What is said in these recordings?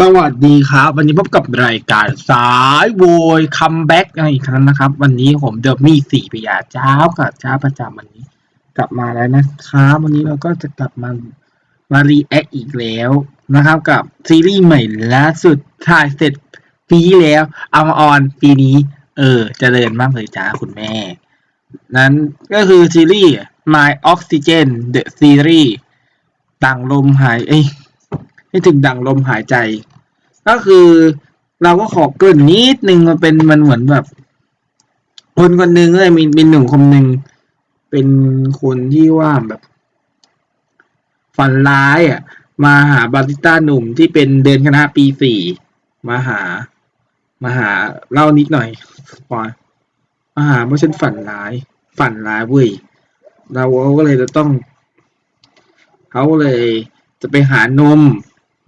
สวัสดีครับ วันนี้พบกับรายการสายโวยคัมแบ็กอีกครั้งนะครับ วันนี้ผมเดอะมี่สี่พยาเจ้ากับเจ้าประจำวันนี้ กลับมาแล้วนะครับวันนี้เราก็จะกลับมามารีแอคอีกแล้วนะครับ กับซีรีส์ใหม่ล่าสุดถ่ายเสร็จปีแล้ว เอามาออนปีนี้ เออเจริญมากเลยจ้าคุณแม่ นั้นก็คือซีรีส์ My Oxygen The Series ดังลมหายเอ้ย ให้ถึงดังลมหายใจ ก็คือเราก็ขอเกินนิดนึงมันเป็นมันเหมือนแบบ คนคนหนึ่งเลยมีเป็นหนุ่มคนหนึ่งเป็นคนที่ว่าแบบ ฝันร้ายอะ มาหาบาริต้าหนุ่มที่เป็นเดือนคณะปีสี่มาหา มาหาเล่านิดหน่อยปอยมาหาว่าะฉันฝันร้าย ฝันร้ายเว้ยเราก็เลยจะต้องเขาเลยจะไปหานม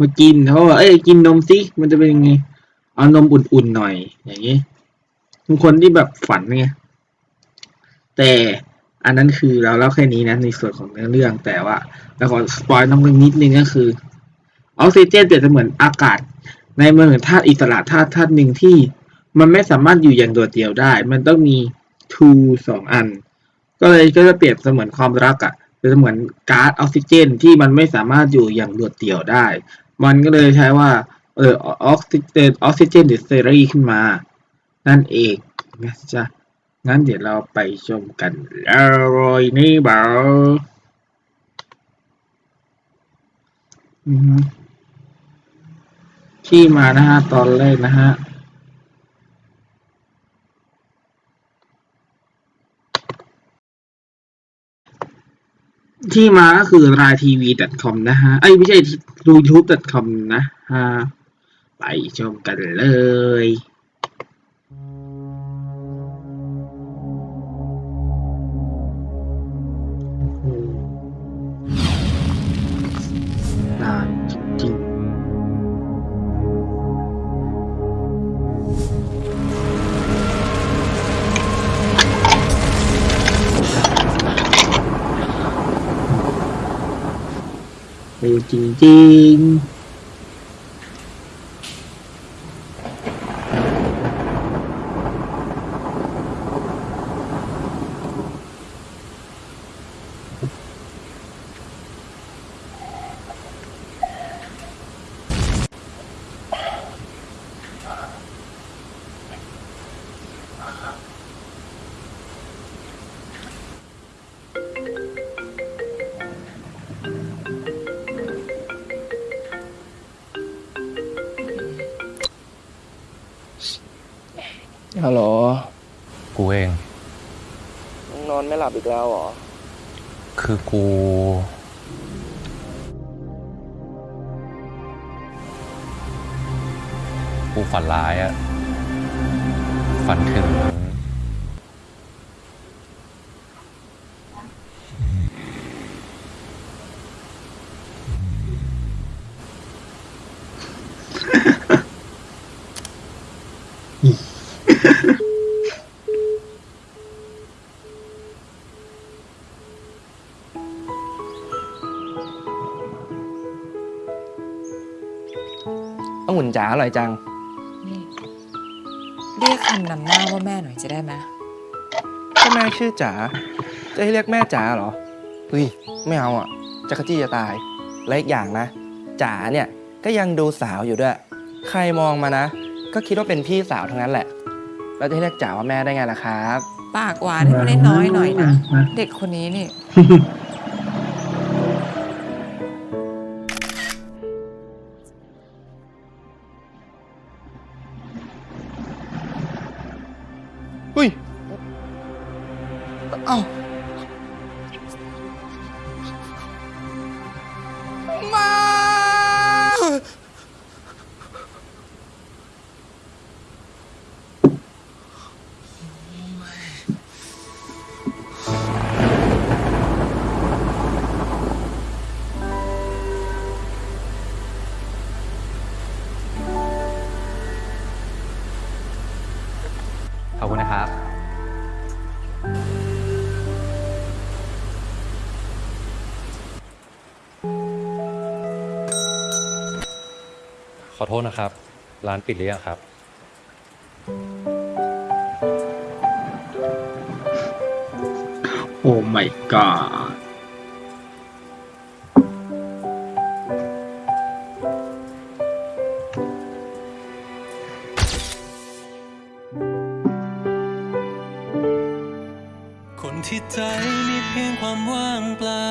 มากินเขาบอกเอ้ยกินนมสิมันจะเป็นยังไงเอานมอุ่นๆหน่อย อย่างนี้บางคนที่แบบฝันไงแต่อันนั้นคือเราเล่าแค่นี้นะในส่วนของเนื้อเรื่องแต่ว่าเราขอสปอยน้องเรื่องนิดนึงก็คือออกซิเจนเปรียบเสมือนอากาศ ในเมืองธาตุอิสระธาตุธาตุหนึ่งที่ มันไม่สามารถอยู่อย่างโดดเดี่ยวได้ มันต้องมี two สองอัน ก็เลยก็จะเปรียบเสมือนความรักอะ่ะเป็นเสมือนก๊าซออกซิเจนที่มันไม่สามารถอยู่อย่างโดดเดี่ยวได้ มันก็เลยใช้ว่า เออออกซิเจนออกซิเจนเดเซรีขึ้นมา นั่นเองนะจ๊ะงั้นเดี๋ยวเราไปชมกันเลยนี่เบาอือฮึที่มานะฮะตอนแรกนะฮะ ที่มาก็คือรายทีวี .com นะฮะ ไอ้ไม่ใช่ดูยูทูบ .com นะฮะ ไปชมกันเลย ๆเนอนไม่หลับอีกแล้วเหรอ คือกู กูฝันร้ายอะฝันถึง องุ่นจ๋าอร่อยจัง นี่ เรียกคำนำหน้าว่าแม่หน่อยจะได้ไหมก็แม่ชื่อจ๋า จะให้เรียกแม่จ๋าเหรอ เฮ้ย ไม่เอาอะจะกระจี้จะตาย และอีกอย่างนะ จ๋าเนี่ยก็ยังดูสาวอยู่ด้วย ใครมองมานะ ก็คิดว่าเป็นพี่สาวทั้งนั้นแหละแล้วจะให้เรียกจ๋าว่าแม่ได้ไงล่ะครับ ปากหวานให้มันได้น้อยหน่อยนะ เด็กคนนี้นี่ อโทษนะครับ ร้านปิดหรือยังครับ โอ้ my god คนที่ใจมีเพียงความว่างเปล่า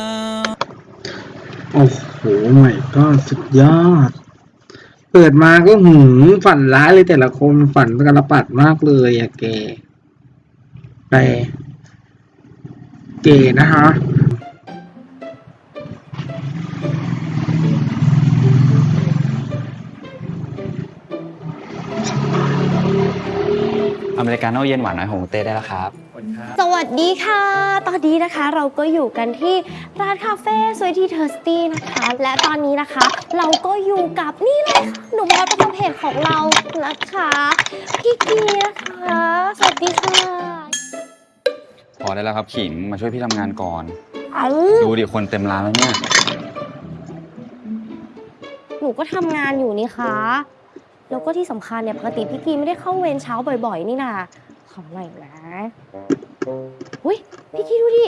โอ้โห my god สุดยอด เปิดมาก็หืมฝันร้ายเลยแต่ละคนฝันกระปัดมากเลยอะเกแต่เก๋นะคะอเมริกาโน่เย็นหวานน้อยของเต้ได้แล้วครับ สวัสดีค่ะ ตอนนี้นะคะเราก็อยู่กันที่ร้านคาเฟ่สวยที่ Thirsty นะคะ และตอนนี้นะคะ เราก็อยู่กับนี่เลยค่ะหนุ่มฮอตประจำเพจของเรานะคะ พี่กีนะคะ สวัสดีค่ะพอได้แล้วครับขิงมาช่วยพี่ทำงานก่อน เอาดูดิคนเต็มร้านแล้วเนี่ยหนูก็ทำงานอยู่นี่คะแล้วก็ที่สำคัญเนี่ยปกติพี่กีไม่ได้เข้าเวรเช้าบ่อยๆ นี่นะ ขอหน่อยนะอุ้ยพี่กีดูดิ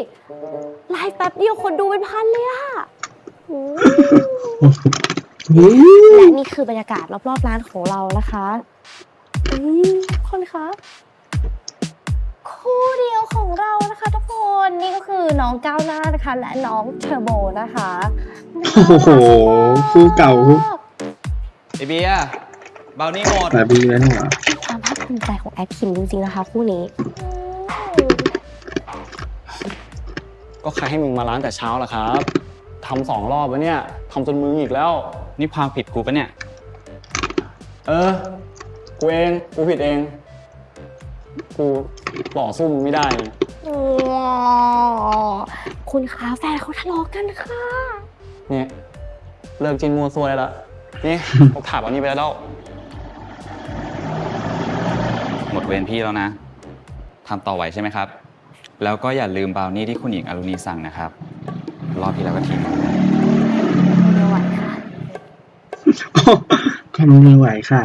ไลฟ์แป๊บเดียวคนดูเป็นพันเลยอะโอ้โหอืมและนี่คือบรรยากาศรอบๆร้านของเรานะคะอืมทุกคนคะคู่เดียวของเรานะคะทุกคนนี่ก็คือน้องก้าวหน้านะคะ และน้องเทอร์โบนะคะโอ้โหคู่เก่าคู่ไอเบียร์ เบานี่หมดแต่บีแล้วเนี่ยความภาคภูมิใจของแอดคิมจริงๆนะคะคู่นี้ ก็ใครให้มึงมาร้านแต่เช้าล่ะครับทำสองรอบแล้วเนี่ยทำจนมืออีกแล้ว นี่ความผิดกูปะเนี่ย เออ กูเอง กูผิดเอง กูต่อสู้มึงไม่ได้อ๋อคุณคะแฟนเขาทะเลาะกันค่ะ เนี่ยเลิกจินมัวซวยแล้วนี่ ผมถามวันนี้ไปแล้ว เวรพี่แล้วนะทำต่อไหวใช่ไหมครับ แล้วก็อย่าลืมบราวนี่ที่คุณหญิงอรุณีสั่งนะครับ รอบที่แล้วก็ทิ้งไม่ไหวค่ะทำไม่ไหวค่ะ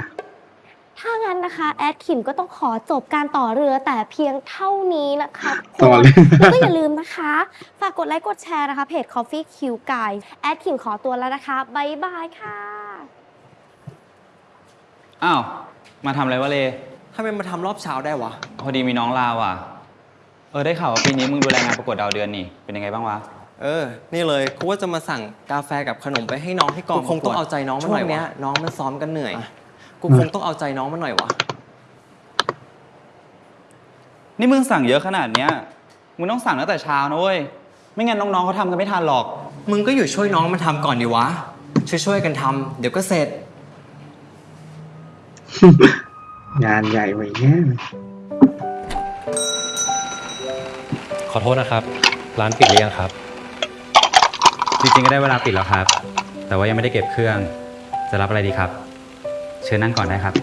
ถ้างั้นนะคะ แอดคิมก็ต้องขอจบการต่อเรือแต่เพียงเท่านี้นะคะต่อเลยแล้วก็อย่าลืมนะคะ ฝากกดไลค์กดแชร์นะคะ เพจ Coffee Q Guy แอดคิมขอตัวแล้วนะคะบ๊ายบายค่ะ อ้าว มาทำอะไรวะเลทำไมมาทำรอบเช้าได้วะ พอดีมีน้องลาวอะ เออได้ข่าวว่าปีนี้มึงดูแลงานประกวดดาวเดือนนี่ เป็นยังไงบ้างวะ เออ นี่เลยกูว่าจะมาสั่งกาแฟกับขนมไปให้น้องที่กองกูคงต้องเอาใจน้องมันหน่อยวะช่วงเนี้ยน้องมันซ้อมกันเหนื่อย กูคงต้องเอาใจน้องมันหน่อยวะ นี่มึงสั่งเยอะขนาดเนี้ย มึงต้องสั่งตั้งแต่เช้านะเว้ย ไม่งั้นน้องๆเขาทำกันไม่ทันหรอก มึงก็อยู่ช่วยน้องมันทำก่อนดีวะ ช่วยๆกันทำเดี๋ยวก็เสร็จ งานใหญ่ไว้แน่เลยขอโทษนะครับ ร้านปิดหรือยังครับ จริงๆก็ได้เวลาปิดแล้วครับ แต่ว่ายังไม่ได้เก็บเครื่อง จะรับอะไรดีครับ เชิญนั่งก่อนได้ครับ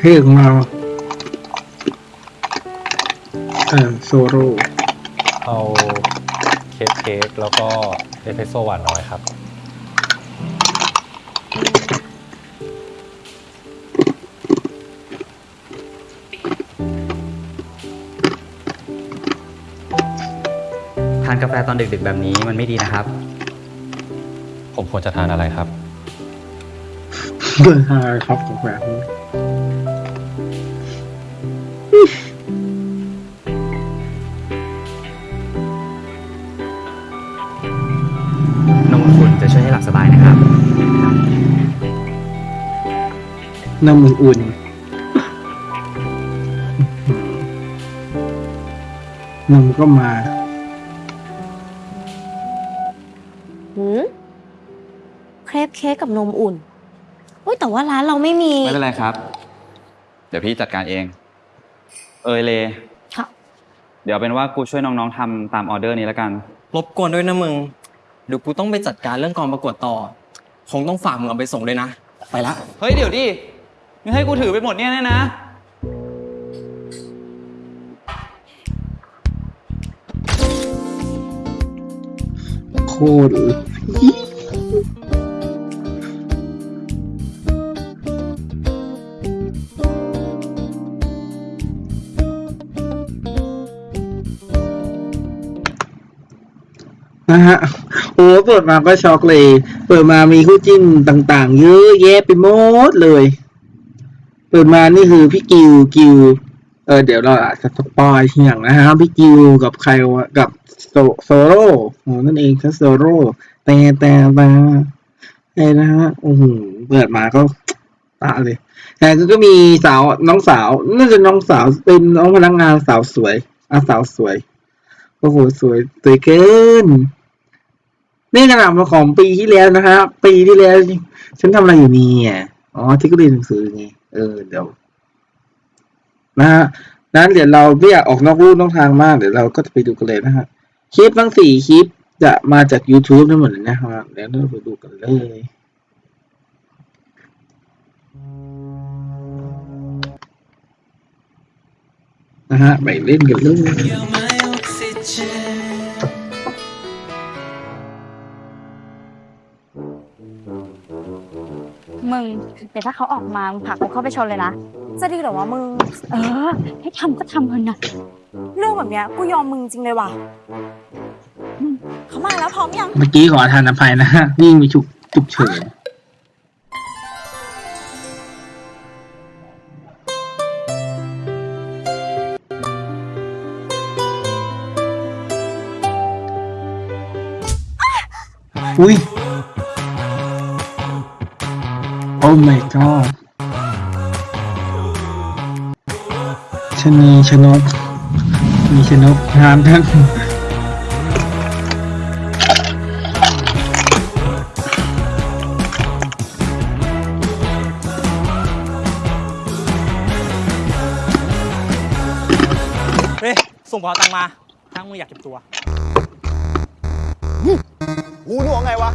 เฮ้ของเราเออโซโร่เอาเค้กเค้กแล้วก็เอสเปรสโซ่หวานน้อยครับานกาแฟตอนดึกๆ แบบนี้มันไม่ดีนะครับ ผมควรจะทานอะไรครับ เบอร์ห้าครับของแบบนี้นมอุ่นๆจะช่วยให้หลับสบายนะครับ น้ำอุ่นๆนมก็มา เครปเค้กกับนมอุ่นอุ้ยแต่ว่าร้านเราไม่มี ไม่เป็นไรครับ เดี๋ยวพี่จัดการเอง เอยเลค่ะ เดี๋ยวเป็นว่ากูช่วยน้องๆทำตามออเดอร์นี้แล้วกัน รบกวนด้วยนะมึงเดี๋ยวกูต้องไปจัดการเรื่องกองประกวดต่อ คงต้องฝากมึงเอาไปส่งด้วยนะ ไปละ เฮ้ยเดี๋ยวดิมึงให้กูถือไปหมดเนี่ยแน่นะ โคตรเล นะฮะโอ้เปิดมาก็ช็อกเลย เปิดมามีคู่จิ้นต่างๆ เยอะแยะไปหมดเลย เปิดมานี่คือพี่กิวกิวเออเดี๋ยวเราอาจจะสปอยทีอย่างนะฮะพี่กิวกับใครวะกับโซโซโร่นั่นเองครับโซโร่แต่แต่แต่ไอ้นะฮะโอ้โหเปิดมาก็ตาเลยแต่ก็มีสาวน้องสาวน่าจะน้องสาวเป็นน้องพนักงานสาวสวยอะสาวสวยโอ้โหสวยสวยเกิน นี่ขนาดมาของปีที่แล้วนะฮะปีที่แล้ว ฉันทำอะไรอยู่เนี่ยอ๋อที่ก็เรียนหนังสือไงเออเดี๋ยวนะฮะนั้นเดี๋ยวเราไม่อยากออกนอกรูนอกทางมากเดี๋ยวเราก็จะไปดูกันเลยนะฮะคลิปทั้งสี่คลิปจะมาจาก YouTube ทั้งหมดเลยนะฮะเดี๋ยวเราไปดูกันเลยนะฮะไปเล่นกันเลย มึงเดี๋ยวถ้าเขาออกมามึงผลักกูเข้าไปชนเลยนะ จะดีเหรอวะมึง เออ ให้ทำก็ทำเถอะนะเรื่องแบบเนี้ยกูยอมมึงจริงเลยว่ะอืมเขามาแล้วพร้อมยัง เมื่อกี้ขอทานอภัยนะฮะนี่มีฉุกฉุกเฉินอุ้ย โอ้ my god ชะนีชนกมีชนกงามทั้งเฮ้ยส่งเป๋าตังค์มาถ้ามึงอยากเก็บตัวกูนึกว่าไงวะ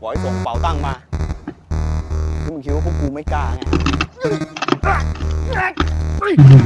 บอกให้ส่งเป๋าตังค์มาที่ มึงคิดว่าพวกกูไม่กล้าไงอื้อหื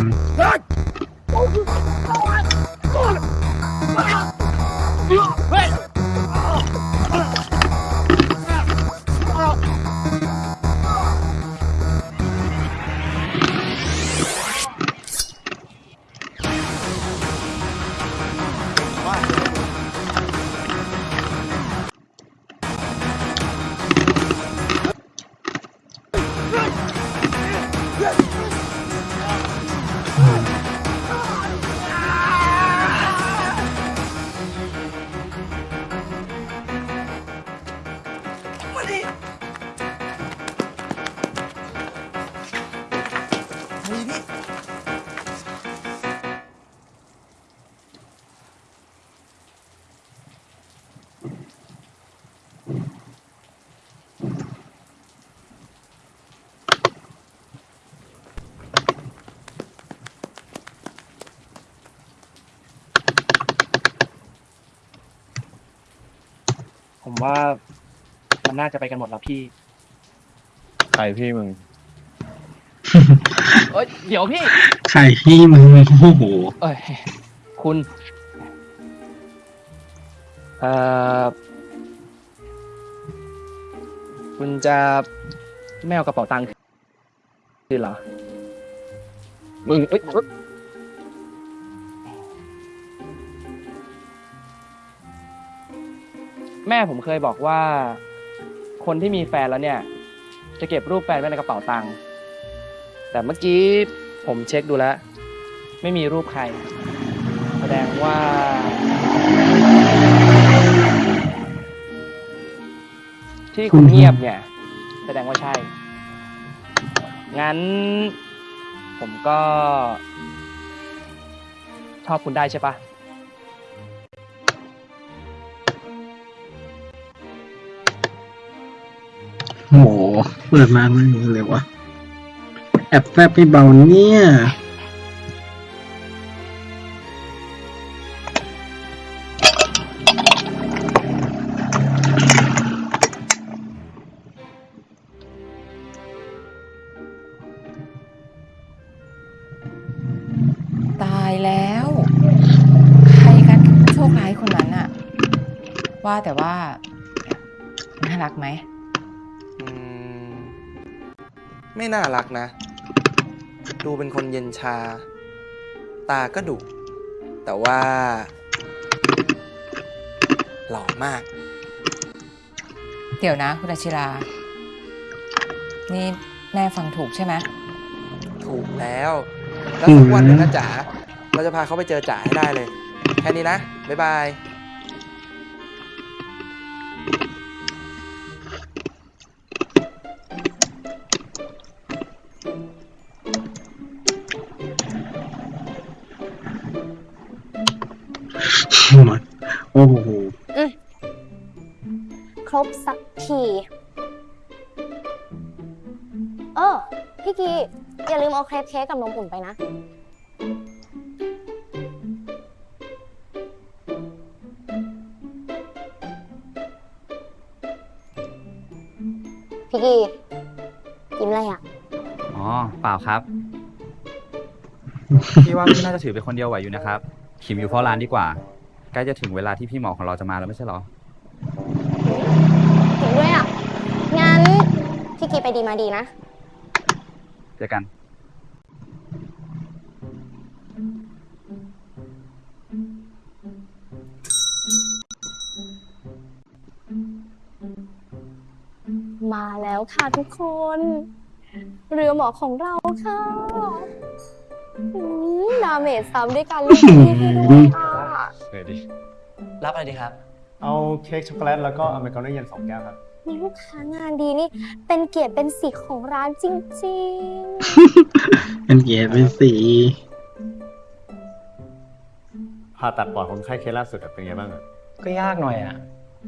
ว่ามันน่าจะไปกันหมดแล้วพี่ ใครพี่มึง เอ้ยเดี๋ยวพี่ไข่พี่มึงโอ้โหเอ้ยคุณเอ่อคุณจะไม่เอากระเป๋าตังค์คืนเหรอ มึงเอ้ย แม่ผมเคยบอกว่า คนที่มีแฟนแล้วเนี่ย จะเก็บรูปแฟนไว้ในกระเป๋าตังค์แต่เมื่อกี้ผมเช็คดูแล้ว ไม่มีรูปใคร แสดงว่า ที่คุณเงียบเนี่ย แสดงว่าใช่ งั้น ผมก็ ชอบคุณได้ใช่ปะ โห เปิดมามันอย่างนี้เลยวะแอบแฟบไม่เบาเนี่ย ไม่น่ารักนะ ดูเป็นคนเย็นชา ตาก็ดุแต่ว่า หล่อมาก เดี๋ยวนะ คุณอาชิรา นี่แม่ฟังถูกใช่ไหมถูกแล้ว แล้วสักวันหนึ่งนะจ๋าเราจะพาเขาไปเจอจ๋าให้ได้เลย แค่นี้นะ บ๊ายบาย โอ้โหครบสักทีเออพี่กีอย่าลืมเอาเครปเค้กกับนมอุ่นไปนะ พี่กีกินอะไรอะ อ๋อ เปล่าครับ พี่ว่าพี่น่าจะถือเป็นคนเดียวไหวอยู่นะครับ ขิมอยู่เฝ้าร้านดีกว่า ใกล้จะถึงเวลาที่พี่หมอของเราจะมาแล้วไม่ใช่เหรอ ถึงด้วยอะ งั้น พี่กีไปดีมาดีนะ เจอกัน มาแล้วค่ะทุกคน เรือหมอของเราค่ะอืมดาเมจซ้ำด้วยกันเลยที่ให้ด้วยอะ เลยดิ รับอะไรดีครับ เอาเค้กช็อกโกแลตแล้วก็อเมริกาโน่เย็นสองแก้วครับมีลูกค้างานดีนี่ เป็นเกียรติเป็นสีของร้านจริงเป็นเกียรติเป็นสีผ่าตัดปอดคนไข้เคสล่าสุดอะเป็นไงบ้างอะก็ยากหน่อยอะ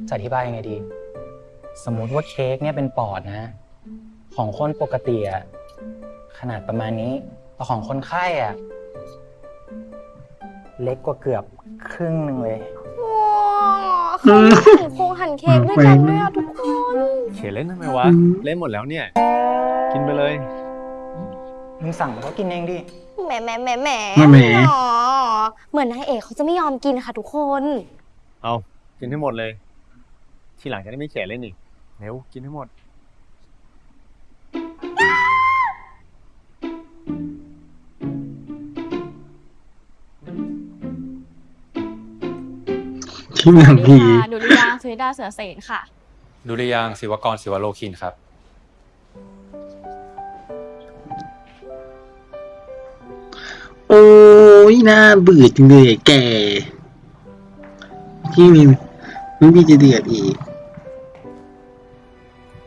จะอธิบายยังไงดี สมมุติว่าเค้กเนี่ยเป็นปอดนะ ของคนปกติอะขนาดประมาณนี้แต่ของคนไข้อะเล็กกว่าเกือบ ครึ่งหนึ่งเลยๆว้าวเขาหั่นโครงหั่นเค้กด้วยกันด้วยอะทุกคนเขตเล่นทำไมวะอืมเล่นหมดแล้วเนี่ย กินไปเลยมึงสั่งก็กินเองดิแหมแหมแหมแหมแหมอ๋อเหมือนนายเอกเขาจะไม่ยอมกินค่ะทุกคน เอากินให้หมดเลย ทีหลังจะได้ไม่เขตเล่นอีกเร็วกินให้หมด ที่หนังผีดุริยางค์สุริดาเสือเสนค่ะ ดุริยางค์ศิวกรศิวโลคินครับ โอ้ยน่าเบื่อจังเลยแกที่มีไม่มีจะเดือดอีก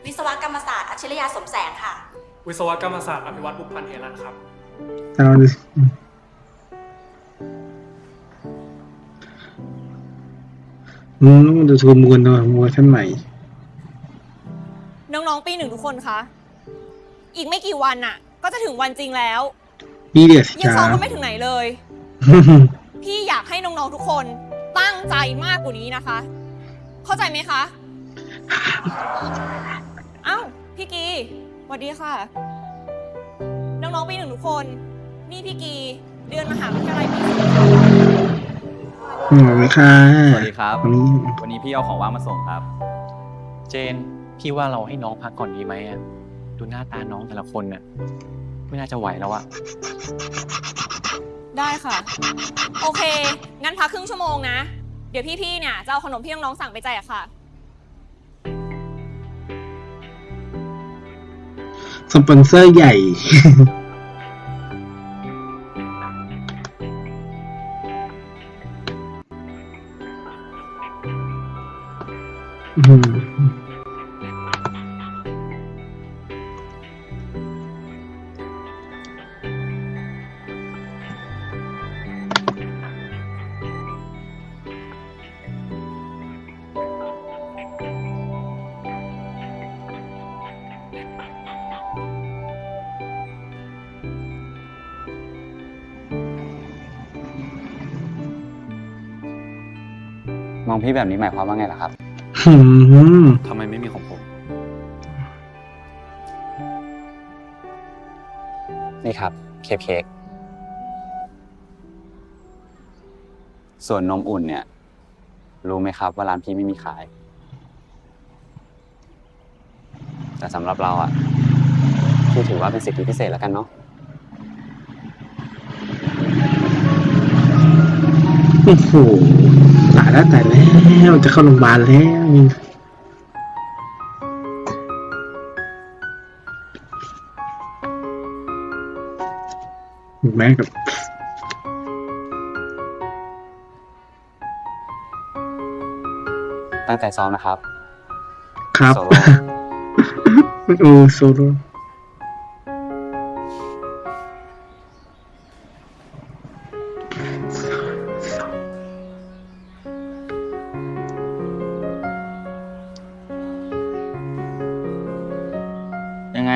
วิศวกรรมศาสตร์อัจฉริยะสมแสงค่ะ วิศวกรรมศาสตร์อภิวัตบุพพันธ์เฮรันครับ เอาดิ อืมต้องดูทูมูลหน่อยมูลท่านใหม่ น้องๆปีหนึ่งทุกคนคะ อีกไม่กี่วันน่ะ ก็จะถึงวันจริงแล้วนี่เดือดยังจ้า ซ้อมกันไม่ถึงไหนเลย พี่อยากให้น้องๆทุกคนตั้งใจมากกว่านี้นะคะ เข้าใจไหมคะ เอ้าพี่กีสวัสดีค่ะ น้องๆปีหนึ่งทุกคน นี่พี่กีเดือนมหาวิทยาลัยปี สี่ค่ะหมอไหมค่ะสวัสดีครับ วันนี้วันนี้พี่เอาของว่างมาส่งครับ เจน พี่ว่าเราให้น้องพักก่อนดีไหมอะดูหน้าตาน้องแต่ละคนน่ะ ไม่น่าจะไหวแล้วอะได้ค่ะ โอเค งั้นพักครึ่งชั่วโมงนะ เดี๋ยวพี่ๆเนี่ยจะเอาขนมที่น้องๆสั่งไปแจกค่ะ สปอนเซอร์ใหญ่ พี่แบบนี้หมายความว่าไงล่ะครับอืมทำไมไม่มีของผม นี่ครับเค้กเค้กส่วนนมอุ่นเนี่ย รู้ไหมครับว่าร้านพี่ไม่มีขาย แต่สำหรับเราอะพี่ถือว่าเป็นสิทธิพิเศษแล้วกันเนาะโอ้โหตายแล้วตายแล้วจะเข้าโรงพยาบาลแล้วแม่กับตั้งใจซ้อมนะครับ ครับโซโล่โอ้โซโล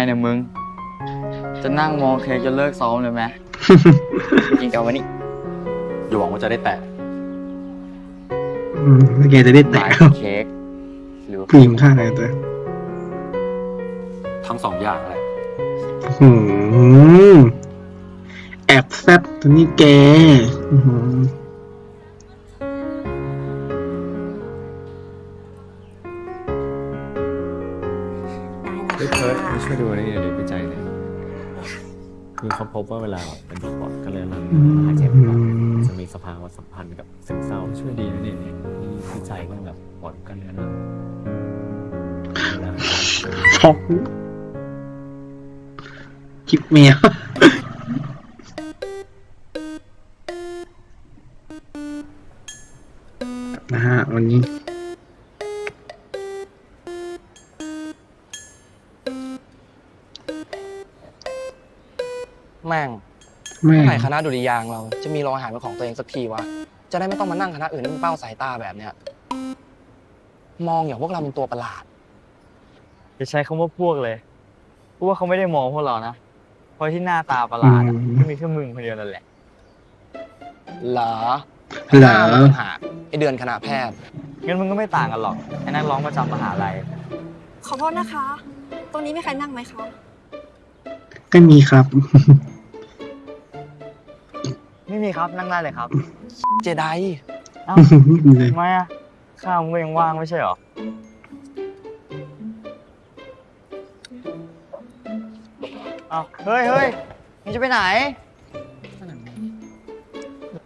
เนี่ยมึง จะนั่งมองเค้กจนเลิกซ้อมเลยไหมกินกันวันนี้ อยู่หวังว่าจะได้แตะอืมแล้วแกจะได้แตะหมายถึงเค้กหรือว่าผู้หญิงข้างไหนตัวทั้งสองอย่างแหละหืมแอบแซบตัวนี้แก อื้อหือ เฮ้ยเพิร์ดมาช่วยดูนี่เดี๋ยววิจัยเลยคือเขาพบว่าเวลาแบบเป็นปอดก็เลยมันหายใจไม่ออกจะมีสภาวะสัมพันธ์กับซึมเศร้าช่วยดีนะนี่มีวิจัยเรื่องแบบปอดกันเลยนะเวลาช็อกคลิปเมียนะฮะวันนี้ แม่งแม่เมื่อไหร่คณะดุริยางค์เราจะมีโรงอาหารเป็นของตัวเองสักทีวะ จะได้ไม่ต้องมานั่งคณะอื่นที่มันเป้าสายตาแบบเนี้ย มองอย่างพวกเราเป็นตัวประหลาด จะใช้คำว่าพวกเลยเพราะว่าเขาไม่ได้มองพวกเรานะ เพราะที่หน้าตาประหลาดอะก็มีแค่มึงคนเดียวนั่นแหละ เหรอเหรอ น้ามันต่างหากไอเดือนคณะแพทย์งั้นมึงก็ไม่ต่างกันหรอก ไอ้นักร้องประจำมหาลัย ขอโทษนะคะ ตรงนี้มีใครนั่งไหมคะ ก็มีครับไม่มีครับนั่งได้เลยครับ เจไดเอ้าเลยทำไมอะข้าวมึงก็ยังว่างไม่ใช่เหรอ เอ้าเฮ้ยเฮ้ยมึงจะไปไหน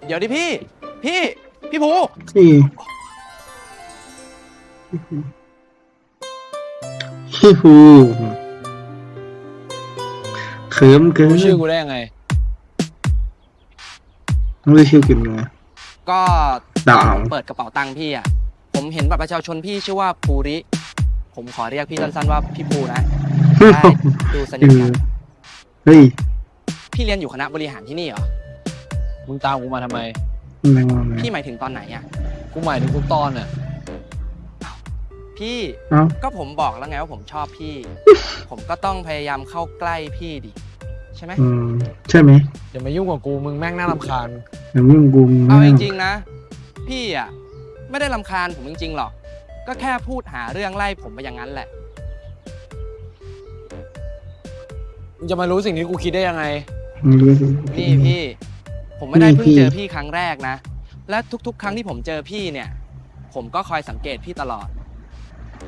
เดี๋ยวดิพี่ พี่ พี่ภูพี่พี่ฮูเขิมเกิน รู้ชื่อกูได้ยังไง ไม่รู้ชื่อกันไง ก็ดาวผมเปิดกระเป๋าตังค์พี่อะ ผมเห็นบัตรประชาชนพี่ชื่อว่าภูริ ผมขอเรียกพี่สั้นๆว่าพี่ภูนะได้ดูสนิทกันเฮ้ย พี่เรียนอยู่คณะบริหารที่นี่เหรอ มึงตามกูมาทำไมอะไรวะเนี่ยพี่หมายถึงตอนไหนอะ กูหมายถึงทุกตอนน่ะ พี่ เอ้า ก็ผมบอกแล้วไงว่าผมชอบพี่ ผมก็ต้องพยายามเข้าใกล้พี่ดิ ใช่ไหม อืมใช่ไหมอย่ามายุ่งกับกูมึงแม่งน่ารำคาญ แต่มึงกูเอาจริงๆนะ พี่อะไม่ได้ลำคาญผมจริงๆหรอก ก็แค่พูดหาเรื่องไล่ผมไปอย่างนั้นแหละ มึงจะมารู้สิ่งที่กูคิดได้ยังไงไม่รู้สิ นี่พี่ ผมไม่ได้นี่เพิ่งพี่เจอพี่ครั้งแรกนะ และทุกๆ ครั้งที่ผมเจอพี่เนี่ย ผมก็คอยสังเกตพี่ตลอด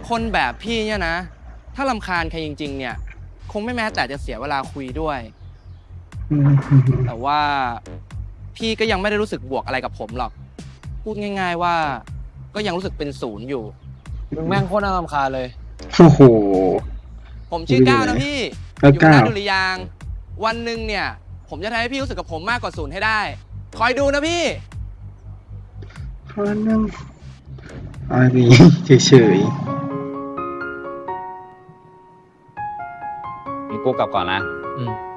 คนแบบพี่เนี่ยนะ ถ้าลำคาญใครจริง ๆ เนี่ย คงไม่แม้แต่จะเสียเวลาคุยด้วยอืมแต่ว่า พี่ก็ยังไม่ได้รู้สึกบวกอะไรกับผมหรอก พูดง่าย ๆว่า ก็ยังรู้สึกเป็นศูนย์อยู่ มึงแม่งโคตรน่ารำคาญเลย โอ้โห ผมชื่อก้าวนะพี่เอออยู่คณะก้าวดุริยางค์วันหนึ่งเนี่ย ผมจะทำให้พี่รู้สึกกับผมมากกว่าศูนย์ให้ได้ คอยดูนะพี่พอนั่งอะไรเฉยงั้นกูกลับก่อนนะๆ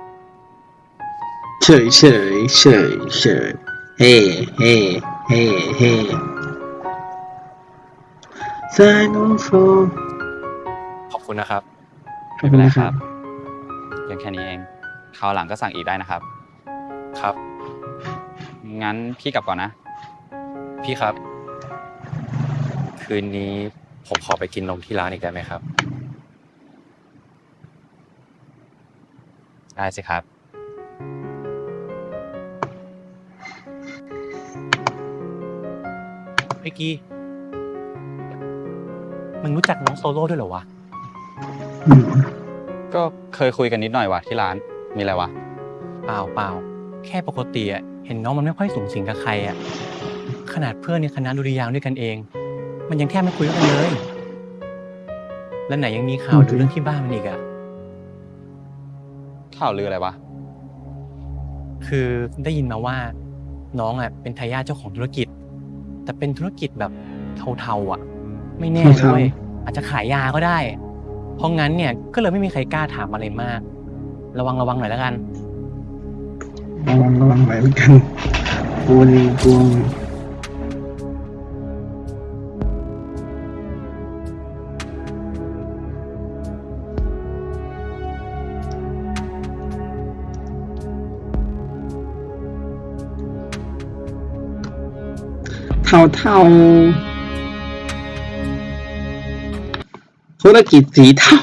เฉยเฉยเฉยเฉยเฮ้เฮ้เฮ้เฮ้สายน้องโฟขอบคุณนะครับไม่เป็นไรครับเพียงแค่นี้เองคราวหลังก็สั่งอีกได้นะครับ ครับ งั้นพี่กลับก่อนนะ พี่ครับ คืนนี้ผมขอไปกินนมที่ร้านอีกได้ไหมครับ ได้สิครับ ไอ้กีมึงรู้จักน้องโซโล่ด้วยเหรอวะอืมก็เคยคุยกันนิดหน่อยวะที่ร้าน มีอะไรวะ เปล่าเปล่า แค่ปกติอะเห็นน้องมันไม่ค่อยสูงสิงกับใครอะขนาดเพื่อนในคณะดุริยางค์ด้วยกันเอง มันยังแทบไม่คุยกันเลย แล้วไหนยังมีข่าวดูเรื่องที่บ้านมันอีกอะข่าวลืออะไรวะ คือได้ยินมาว่า น้องอะเป็นทายาทเจ้าของธุรกิจ แต่เป็นธุรกิจแบบเทาๆอะไม่แน่ด้วย อาจจะขายยาก็ได้ เพราะงั้นเนี่ยก็เลยไม่มีใครกล้าถามอะไรมาก ระวังระวังหน่อยแล้วกัน ระวังระวังไว้เหมือนกันกลัวนี่กลัวาเท่าธุรกิจสีเทา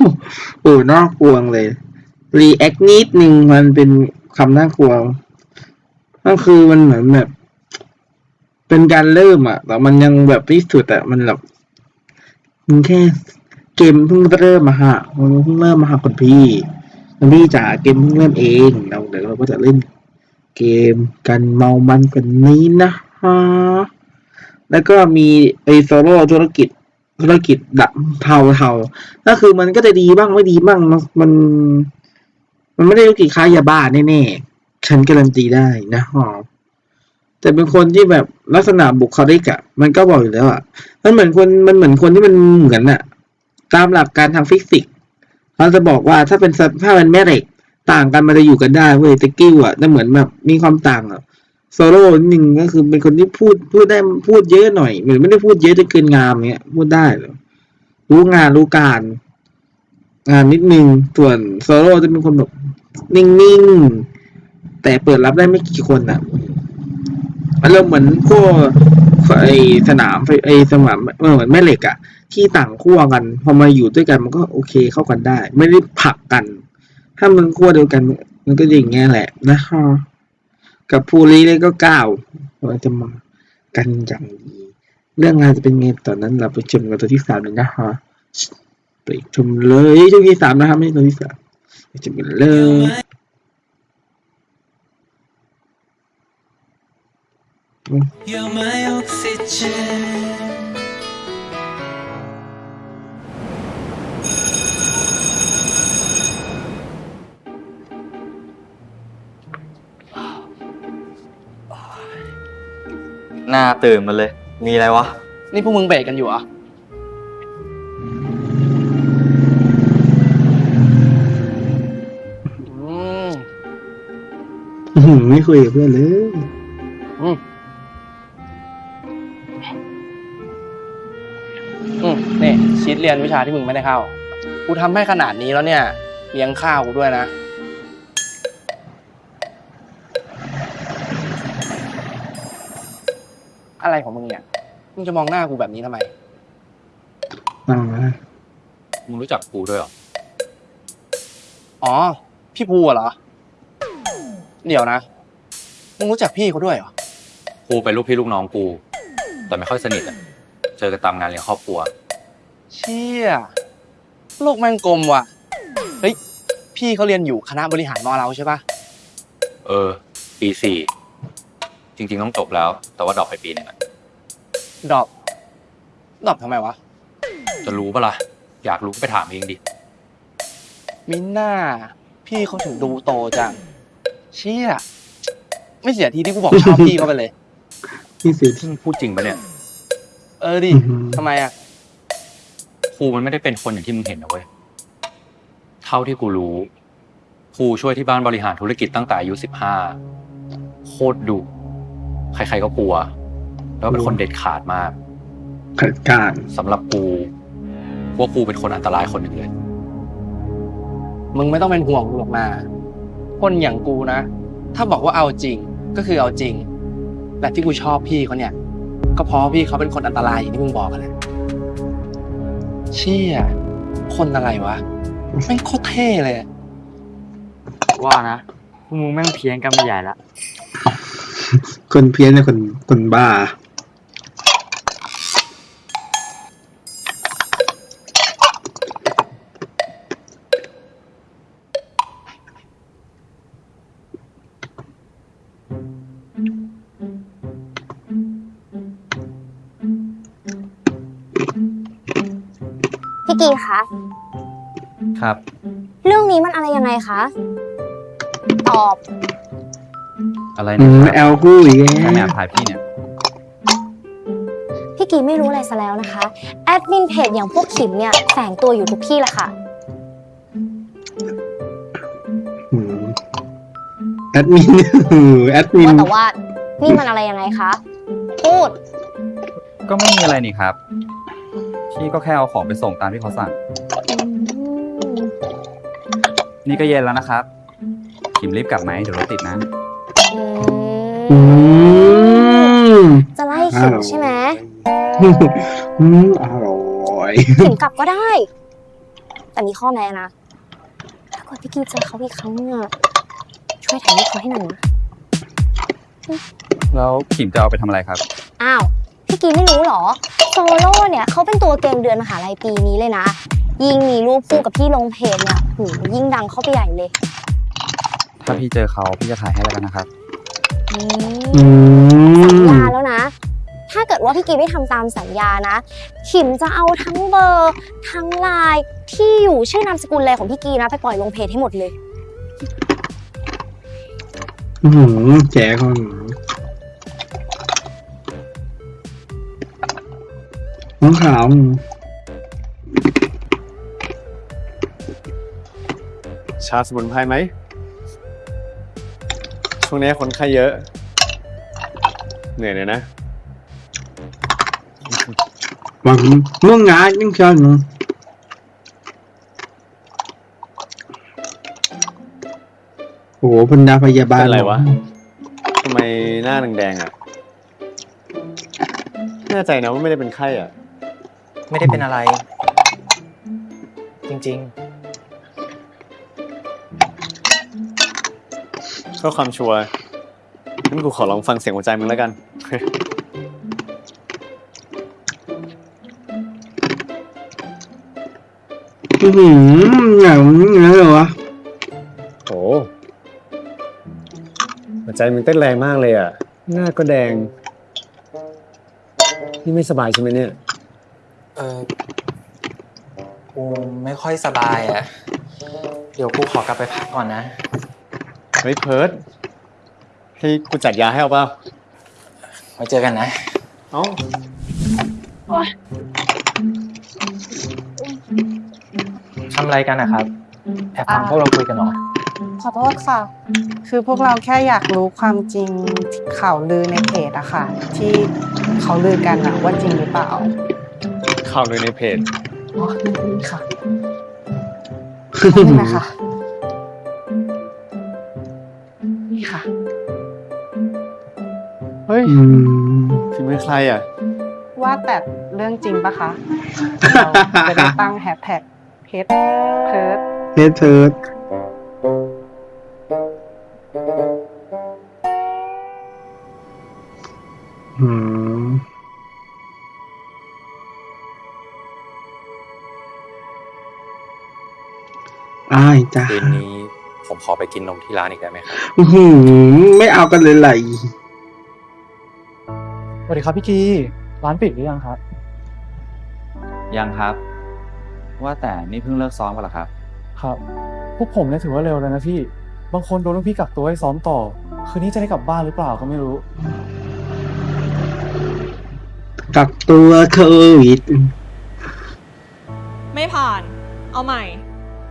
โอ้น่ากลัวเลย รีแอคนิดนึงมันเป็นคำน่ากลัวก็คือมันเหมือนแบบ เป็นการเริ่มอะแต่มันยังแบบไม่สุดอะมันแบบมันแค่เกมเพิ่งเริ่มมาฮะมันเพิ่งเริ่มมาฮะคุณพี่คุณพี่จ๋าเกมเพิ่งเริ่มเองเราเดี๋ยวเราก็จะเล่น เกมกันเมามันกันนี้นะฮะ แล้วก็มีไอโซโล่ธุรกิจธุรกิจดับเทาเทาก็คือมันก็จะดีบ้างไม่ดีบ้างมัน มันไม่ได้ธุรกิจค้ายาบ้าแน่ๆฉันการันตีได้นะฮะแต่เป็นคนที่แบบลักษณะบุคลิกอะมันก็บอกอยู่แล้วอะมันเหมือนคนมันเหมือนคนที่มันเหมือนอะตามหลักการทางฟิสิกส์เขาจะบอกว่าถ้าเป็นถ้าเป็นแม่เหล็กต่างกันมันจะอยู่กันได้เว้ยต่กิ้วอะแต่เหมือนแบบมีความต่างอะ โซโล่นิดนึงก็คือเป็นคนที่พูดพูดได้พูดเยอะหน่อยเหมือนไม่ได้พูดเยอะจนเกินงามเงี้ยพูดได้เหรอรู้งานรู้การ งานนิดนึงส่วนโซโล่จะเป็นคนแบบนิ่งๆแต่เปิดรับได้ไม่กี่คนอะอารมณ์เหมือนพวกไอสนามไอสนามเออเหมือนแม่เหล็กอะที่ต่างขั้วกัน พอมาอยู่ด้วยกันมันก็โอเคเข้ากันได้ ไม่ได้ผลักกัน ถ้ามันขั้วเดียวกันมันก็อย่างเงี้ยแหละนะฮะ กับภูริเลยก็ก้าวเราจะมากันอย่างดีเรื่องงานจะเป็นไงตอนนั้นเราไปชมกันตัวที่สามเลยนะฮะไปชมเลยช่วงที่สามนะครับไม่ใช่ตัวที่สามไปชมกันเลย You're my oxygen หน้าตื่นมาเลย มีอะไรวะ นี่พวกมึงเบรกกันอยู่เหรออืมอื้อหือไม่คุยกับเพื่อนเลย อืมอืมนี่ชีตเรียนวิชาที่มึงไม่ได้เข้า กูทำให้ขนาดนี้แล้วเนี่ยเลี้ยงข้าวกูด้วยนะ อะไรของมึงเนี่ยมึงจะมองหน้ากูแบบนี้ทำไมฟังนะมึงรู้จักกูด้วยเหรอ อ๋อ พี่ภูอะเหรอ เดี๋ยวนะ มึงรู้จักพี่เขาด้วยเหรอ กูเป็นลูกพี่ลูกน้องกู แต่ไม่ค่อยสนิทอะเจอกันตามงานเลี้ยงครอบครัว เชี่ย โลกแม่งกลมว่ะ เฮ้ย พี่เขาเรียนอยู่คณะบริหารมอเราใช่ปะเออ ปีสี่ จริง ๆ ต้องจบแล้ว แต่ว่า drop ไปปีหนึ่งอะ drop drop ทำไมวะ จะรู้ปะล่ะ อยากรู้ก็ไปถามเองดิ มิน่า พี่เขาถึงดูโตจัง เชี่ย ไม่เสียทีที่กูบอกชอบพี่เขาไปเลยนี่สิที่มึงพูดจริงปะเนี่ย เออดิอื้อหือทำไมอะครูมันไม่ได้เป็นคนอย่างที่มึงเห็นนะเว้ย เท่าที่กูรู้ครูช่วยที่บ้านบริหารธุรกิจตั้งแต่อายุสิบห้าโคตรดุใครๆก็กลัว แล้วเป็นคนเด็ดขาดมากขัดการสำหรับกูว่ากูเป็นคนอันตรายคนหนึ่งเลย มึงไม่ต้องเป็นห่วงกูหรอกนะคนอย่างกูนะ ถ้าบอกว่าเอาจริงก็คือเอาจริงแต่ที่กูชอบพี่เขาเนี่ย ก็เพราะพี่เขาเป็นคนอันตรายอย่างที่มึงบอกกันแหละเชี่ยคนอะไรวะแม่งโคตรเท่เลยอะว่านะพวกมึงแม่งเพี้ยนกันไปใหญ่ละคนเพี้ยนเนี่ยคนคนบ้า ครับ เรื่องนี้มันอะไรยังไงคะ ตอบ อะไรอืเนี่ยมครับแอลกูอีกใครแล้วแอบถ่ายพี่เนี่ย พี่กีไม่รู้อะไรซะแล้วนะคะ แอดมินเพจอย่างพวกขิมเนี่ยแฝงตัวอยู่ทุกที่แหละค่ะ อืมแอดมิน แอดมินว่าแต่ว่านี่มันอะไรยังไงคะ พูด ก็ไม่มีอะไรนี่ครับ พี่ก็แค่เอาของไปส่งตามที่เขาสั่ง นี่ก็เย็นแล้วนะครับขิมรีบกลับไหมเดี๋ยวรถติดนะ อืมจะไล่ขิมใช่ไหมอืมอร่อยขิมกลับก็ได้ แต่มีข้อแม้นะ ถ้าเกิดพี่กีเจอเขาอีกครั้งเนี่ยช่วยถ่ายรูปเขาให้หน่อยนะแล้วขิมจะเอาไปทำอะไรครับ อ้าว พี่กีไม่รู้เหรอโซโล่เนี่ยเขาเป็นตัวเก่งเดือนมหาลัยปีนี้เลยนะ ยิ่งมีรูปคู่กับพี่ลงเพจเนี่ยหูยิ่งดังเข้าไปใหญ่เลยถ้าพี่เจอเขาพี่จะถ่ายให้แล้วกันนะครับ อือืมสัญมญาแล้วนะ ถ้าเกิดว่าพี่กีไม่ทำตามสัญญานะ ขิมจะเอาทั้งเบอร์ ทั้งไลน์ที่อยู่ชื่อนามสกุลอะไรของพี่กีนะ ไปปล่อยลงเพจให้หมดเลย อืมแจ๋คนน้องขาว ชาสมุนไพรไหม ช่วงนี้คนไข้เยอะ เหนื่อยเลยนะหวังง่วงงานยังเชิญโอ้โหพันดาพยาบาลเป็นไรวะทำไมหน้าแดงๆอะ แน่ใจนะว่าไม่ได้เป็นไข้อะ ไม่ได้เป็นอะไร จริง เพื่อความชัวร์งั้นกูขอลองฟังเสียงหัวใจมึงแล้วกัน อือหืออย่างนี้เลยวะโอ้หัวใจมึงเต้นแรงมากเลยอะ หน้าก็แดง นี่ไม่สบายใช่ไหมเนี่ยๆเออกูไม่ค่อยสบายอะ เดี๋ยวกูขอกลับไปพักก่อนนะ เฮ้ยเพิร์ดให้กูจัดยาให้เอาเปล่าไว้เจอกันนะ เอ้าทำอะไรกันนะครับ แอบฟังพวกเราคุยกันเหรอ ขอโทษค่ะ คือพวกเราแค่อยากรู้ความจริงข่าวลือในเพจอะค่ะ ที่เขาลือกันอะว่าจริงหรือเปล่า ข่าวเลยในเพจ อ๋อนี่ค่ะนี่นะคะ นี่ค่ะ เฮ้ยอืมฝีมือใครอะ ว่าแต่เรื่องจริงปะคะ เราจะได้ตั้งแฮชแท็กเพจเพิร์ดเฮดเทิร์ดอืมอ้ายจ้าคืนนี้ ผมขอไปกินนมที่ร้านอีกได้ไหมครับอื้อหือไม่เอากันเลยไหลสวัสดีครับพี่กีร้านปิดหรือยังครับ ยังครับ ว่าแต่นี่เพิ่งเลิกซ้อมกันเหรอครับ ครับ พวกผมเนี่ยถือว่าเร็วแล้วนะพี่ บางคนโดนลูกพี่กักตัวให้ซ้อมต่อ คืนนี้จะได้กลับบ้านหรือเปล่าก็ไม่รู้ กักตัวโควิด ไม่ผ่าน เอาใหม่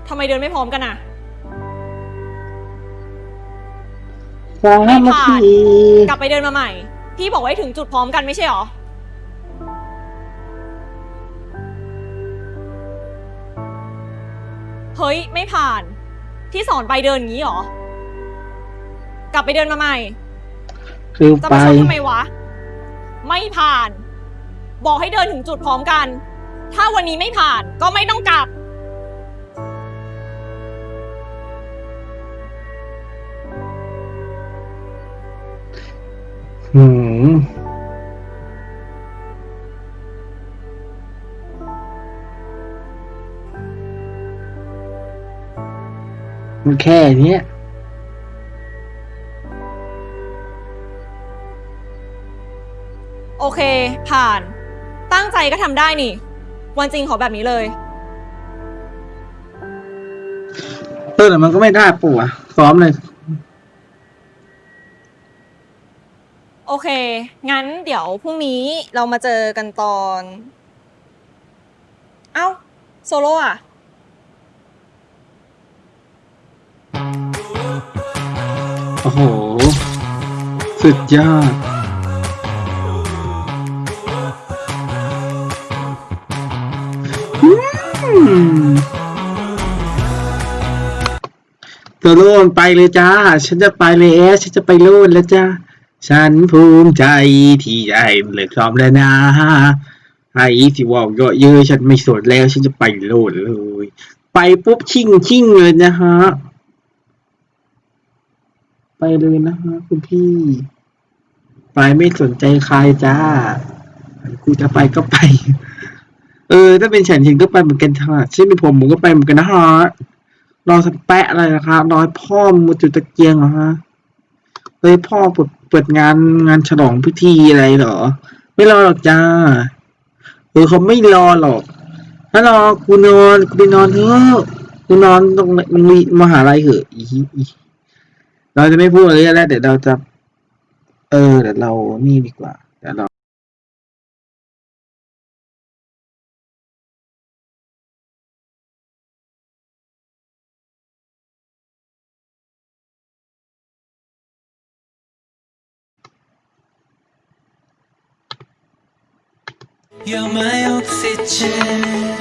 ทำไมเดินไม่พร้อมกันอะ สาไม่มัคผ่านคีกลับไปเดินมาใหม่ พี่บอกไว้ถึงจุดพร้อมกันไม่ใช่หรอ เฮ้ย ไม่ผ่านที่สอนไปเดินอย่างนี้หรอ กลับไปเดินมาใหม่ คือจะไป มาชนทำไมวะ ไม่ผ่าน บอกให้เดินถึงจุดพร้อมกัน ถ้าวันนี้ไม่ผ่านก็ไม่ต้องกลับันแค่เนี้ยโอเค ผ่าน ตั้งใจก็ทำได้นี่ วันจริงขอแบบนี้เลย เออแต่มันก็ไม่ได้ปู่อะพร้อมเลย โอเค งั้นเดี๋ยวพรุ่งนี้เรามาเจอกันตอน เอ้า โซโล่อะ โอ้โห สุดยอด ตัวโลนไปเลยจ้า ฉันจะไปแล้วฉันจะไปโลนแล้วจ้า ฉันภูมิใจที่ได้เลิกซ้อมแล้วนะไอ้สิว่าเยอะเยอะฉันไม่สนแล้ว ฉันจะไปโลดเลย ไปปุ๊บชิ่งชิ่งเลยนะฮะ ไปเลยนะฮะคุณพี่ไปไม่สนใจใครจ้ากูจะไปก็ไป เออ ถ้าเป็นฉันฉันก็ไปเหมือนกันค่ะเช่นเป็นผมผมก็ไปเหมือนกันนะฮะรอสแปะอะไรนะครับรอพ่อมาจุดตะเกียงเหรอฮะเฮ้ยพ่อเปิดเปิดงานงานฉลองพิธีอะไรเหรอ ไม่รอหรอกจ้าเออเขาไม่รอหรอกถ้ารอกูนอนกูไปนอนเถอะกูนอนตรงโรงเรียนมหาลัยเหอะอี เราจะไม่พูดอะไรแล้วเดี๋ยวเราจะ เออเดี๋ยวเรานี่ดีกว่าเดี๋ยวเรา You're my oxygen.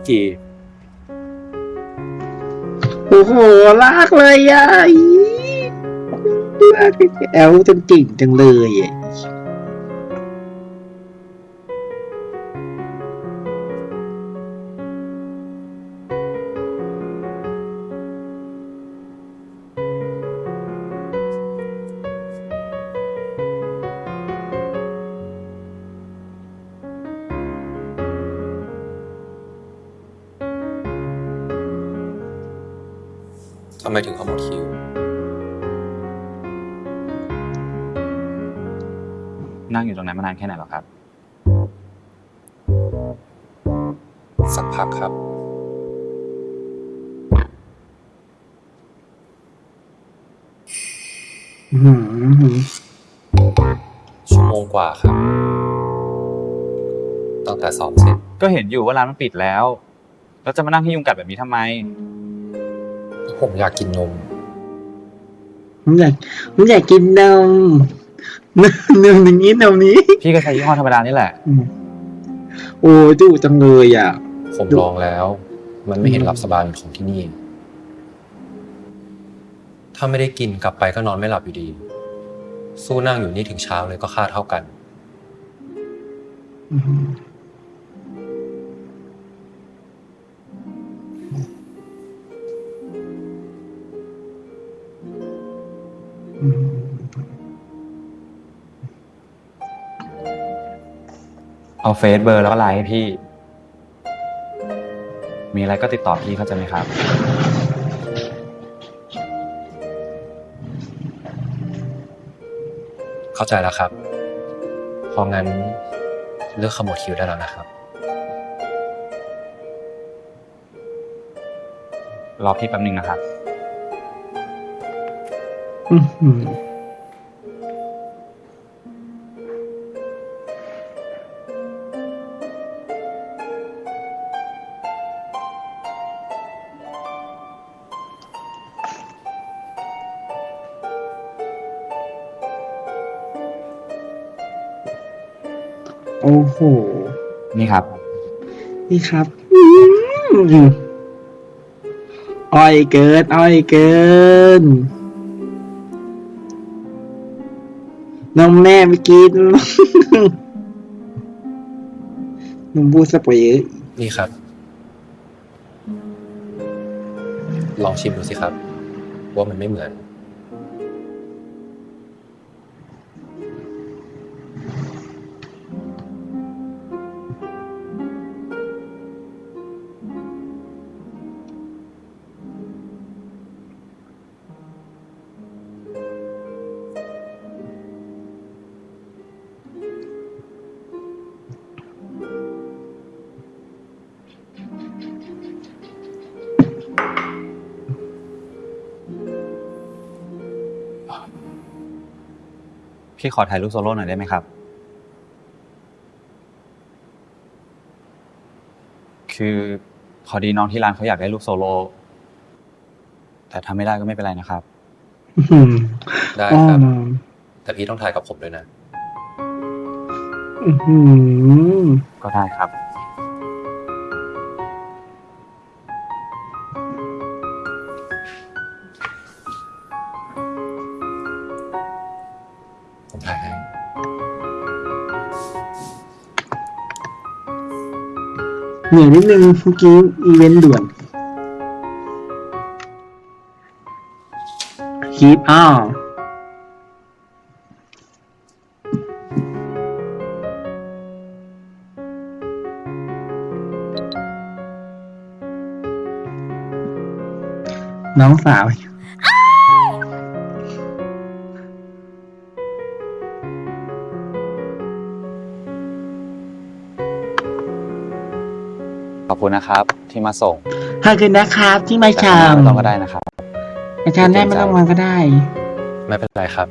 พี่กีโอ้โหลากเลยอะลากแอลจนจริงจังเลยอะ ตั้งแต่ซ้อมเสร็จ ก็เห็นอยู่ว่าร้านมันปิดแล้ว แล้วจะมานั่งให้ยุงกัดแบบนี้ทำไม ผมอยากกินนม ผมอยากผมอยากกินนมนมนมอย่างนี้นมนี้ พี่ก็ใช้ยี่ห้อธรรมดานี่แหละอืมโอ้ดูจังเลยอะ ผมลองแล้ว มันไม่เห็นหลับสบายเหมือนของที่นี่ ถ้าไม่ได้กินกลับไปก็นอนไม่หลับอยู่ดี สู้นั่งอยู่นี่ถึงเช้าเลยก็ค่าเท่ากัน อืม เอาเฟซเบอร์แล้วก็ไลน์ให้พี่ มีอะไรก็ติดต่อพี่เข้าใจไหมครับ เข้าใจแล้วครับพองั้นเลือกขมวดคิ้วได้แล้วนะครับ รอพี่แป๊บหนึ่งนะครับ โอ้โห นี่ครับ นี่ครับอืมอ้อยเกินอ้อยเกิน นมแม่ไม่กิน นมบูสปอยเยอะนี่ครับ ลองชิมดูสิครับ ว่ามันไม่เหมือน พี่ขอถ่ายรูปโซโล่หน่อยได้ไหมครับ คือพอดีน้องที่ร้านเขาอยากได้รูปโซโล่แต่ถ้าไม่ได้ก็ไม่เป็นไรนะครับ อื้อหือได้อ้อครับนอนแต่พี่ต้องถ่ายกับผมด้วยนะ อื้อหือก็ได้ครับ เหนื่อยนิดนึงเมื่อกี้อีเวนต์ด่วนคีปอ้าวน้องสาว คุณนะครับ ที่มาส่งขอบคุณนะครับ ที่มาแต่ชาข้างหมน้าไม่ต้องก็ได้นะครับอาจารย์ได้ไม่ต้องมาก็ได้ ไม่เป็นไรครับ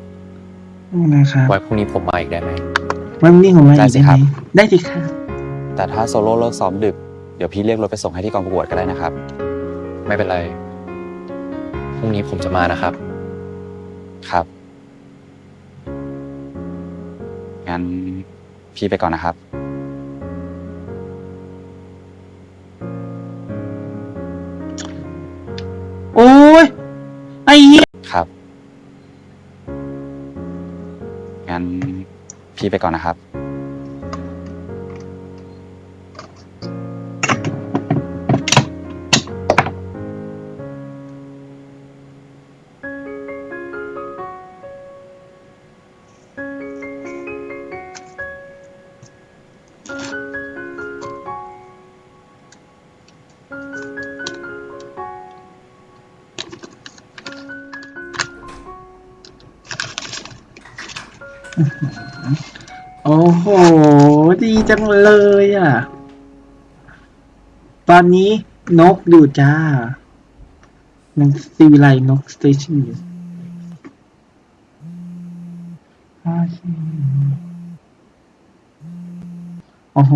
นะครับไว้พรุ่งนี้ผมมาอีกได้ไหมวันนี้ของเราได้อีกสิได้คไหรัมบได้สิครับแต่ถ้าโซโล่เลิกซ้อมดึกเดี๋ยวพี่เรียกรถไปส่งให้ที่กองประกวดก็ได้นะครับ ไม่เป็นไรพรุ่งนี้ผมจะมานะครับ ครับงั้นพี่ไปก่อนนะครับ พี่ไปก่อนนะครับ จังเลยอะ ตอนนี้นกดูจ้านกซีวิไลนก station อยู่โอ้โห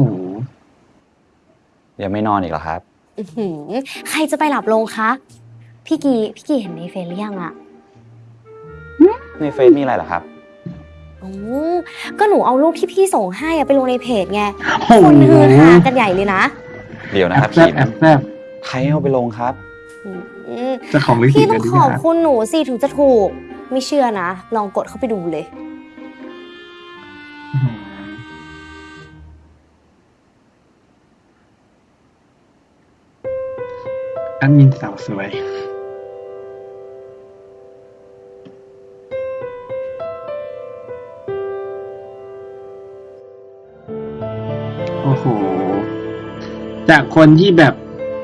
ยังไม่นอนอีกเหรอครับ อื้อหือใครจะไปหลับลงคะ พี่กีพี่กีเห็นในเฟซหรือยังอะในเฟซมีอะไรเหรอครับโอ้ ก็หนูเอารูปที่พี่ส่งให้อะไปลงในเพจไงโอ้โหคนฮือฮากันใหญ่เลยนะ เดี๋ยวนะครับแอบแซบพี่แอบแซบใครเอาไปลงครับอืมเจะของลิขสิพี่ทธิ์ต้กัอนงดีขอบนะคุณหนูสิถึงจะถูก ไม่เชื่อนะ ลองกดเข้าไปดูเลยแอันมินสาวสวย จากคนที่แบบ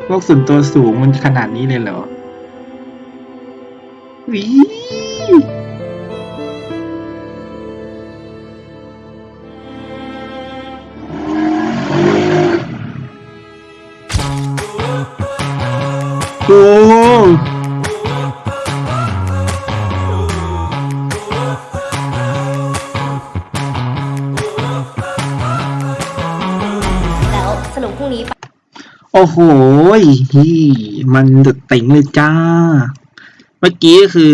พวกส่วนตัวสูงมันขนาดนี้เลยเหรอวี อ้โหฮี่มันดือดเต็งเลยจ้า เมื่อกี้ก็คือ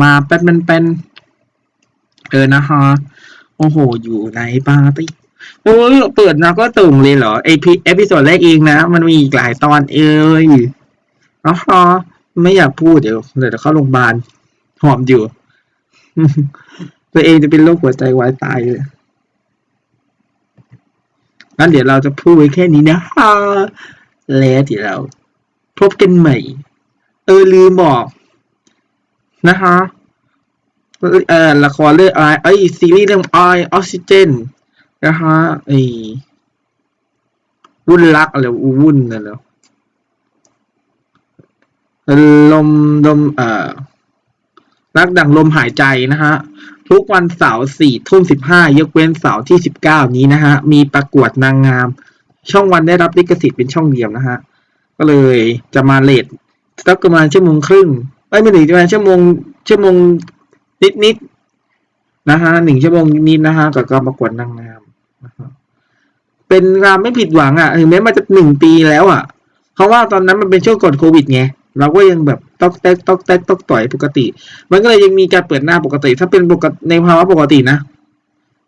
มาแป้นแป้นแป้นเออนะฮะ โอ้โห อยู่ในปาร์ตี้โอ้ยเปิดนะก็ตึงเลยเหรอไอพีเอพิโซดแรกเองนะ มันมีอีกหลายตอนเอ้ยนะฮะไม่อยากพูดเดี๋ยวเดี๋ยวเข้าโรงพยาบาลหอมอยู่ ตัวเองจะเป็นโรคหัวใจวายตายเลยงั้นเดี๋ยวเราจะพูดแค่นี้นะฮะ แล้วเดี๋ยวเรา พบกันใหม่ เออลืมบอก นะฮะเอ่อละครเรื่องไอไอซีรีส์เรื่องไอออกซิเจนนะฮะไอวุ่นรักอะไรวุ่นนั่นแหละลมลมเอ่อรักดังลมหายใจนะฮะทุกวันเสาร์สี่ทุ่มสิบห้ายกเว้นเสาร์ที่สิบเก้านี้นะฮะมีประกวดนางงาม ช่องวันได้รับลิขสิทธิ์เป็นช่องเดียวนะฮะ ก็เลยจะมาเลทสักประมาณชั่วโมงครึ่งเอ้ยไม่ถึงประมาณชั่วโมงชั่วโมงนิดนิดๆนะฮะหนึ่งชั่วโมงนิดนะฮะกับการประกวดนางงามนะฮะเป็นงานไม่ผิดหวังอะถึงแม้มันจะหนึ่งปีแล้วอะเพราะว่าตอนนั้นมันเป็นช่วงก่อนโควิดไงเราก็ยังแบบตอกแตกตอกแตกตอกต่อยปกติ มันก็เลยยังมีการเปิดหน้าปกติ ถ้าเป็นปกติในภาวะปกตินะ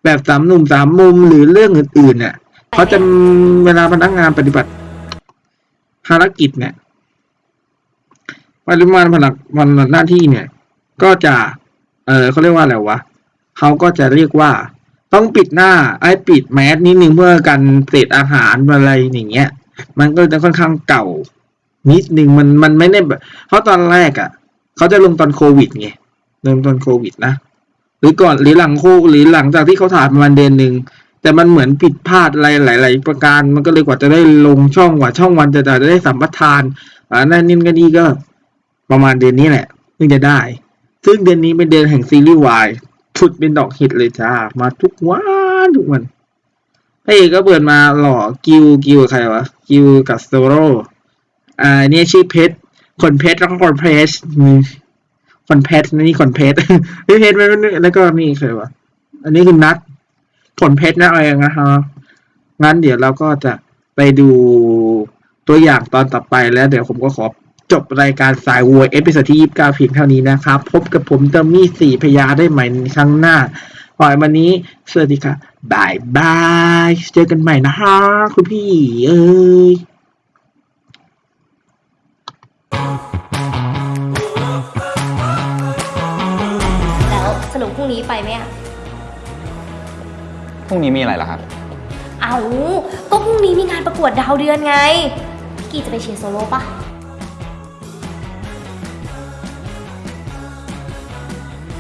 แบบสามหนุ่มสามมุมหรือเรื่องอื่นๆเนี่ย เขาจะเวลาพนักงานปฏิบัติ ภารกิจเนี่ยปริมาณพนักวันหน้าที่เนี่ย ก็จะ เออเขาเรียกว่าอะไรวะเขาก็จะเรียกว่า ต้องปิดหน้า ไอ้ปิดแมสนิดนึงเพื่อกันเศษอาหารอะไรอย่างเงี้ย มันก็จะค่อนข้างเก่า นิดนึงมันมันไม่ได้เพราะตอนแรกอะเขาจะลงตอนโควิดไงลงตอนโควิดนะหรือก่อนหรือหลังโคหรือหลังจากที่เขาถ่ายประมาณเดือนหนึ่ง แต่มันเหมือนผิดพลาดอะไรหลาย ๆ ประการ มันก็เลยกว่าจะได้ลงช่องกว่าช่องวันจะจะได้สัมปทานอ่านั่นนี่ก็ดีก็ประมาณเดือนนี้แหละเพิ่งจะได้ ซึ่งเดือนนี้เป็นเดือนแห่งซีรีส์วายชุดเป็นดอกฮิตเลยจ้า มาทุกวันทุกวันพระเอกก็เปิดมาหล่อกิวกิวใครวะกิวกับโซโรอ่าเนี่ยชื่อเพชรขนเพชรแล้วก็ขนเพชรอืมขนเพชรนี่ขนเพชรนี่เพชรมันแล้วก็นี่ใครวะอันนี้คือนัด ขนเพชรนะอะไรนะฮะงั้นเดี๋ยวเราก็จะไปดูตัวอย่างตอนต่อไปแล้วเดี๋ยวผมก็ขอจบรายการสายวัวเอพิโซดที่ยี่สิบเก้าเพียงเท่านี้นะครับ พบกับผมเตอร์มี่สี่พยาได้ใหม่ครั้งหน้าปล่อยวันนี้ สวัสดีค่ะ bye bye เจอกันใหม่นะฮะคุณพี่เอ้ยแล้วสรุปพรุ่งนี้ไปไหมอะ พรุ่งนี้มีอะไรล่ะครับ เอ้าก็พรุ่งนี้มีงานประกวดดาวเดือนไง พี่กีจะไปเชียร์โซโล่ปะ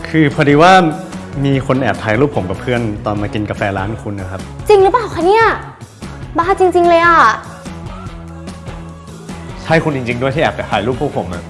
คือพอดีว่ามีคนแอบถ่ายรูปผมกับเพื่อนตอนมากินกาแฟร้านคุณนะครับ จริงหรือเปล่าคะเนี่ย บ้าจริง ๆ เลยอะ ใช่คุณจริง ๆ ด้วยที่แอบถ่ายรูปพวกผมอะ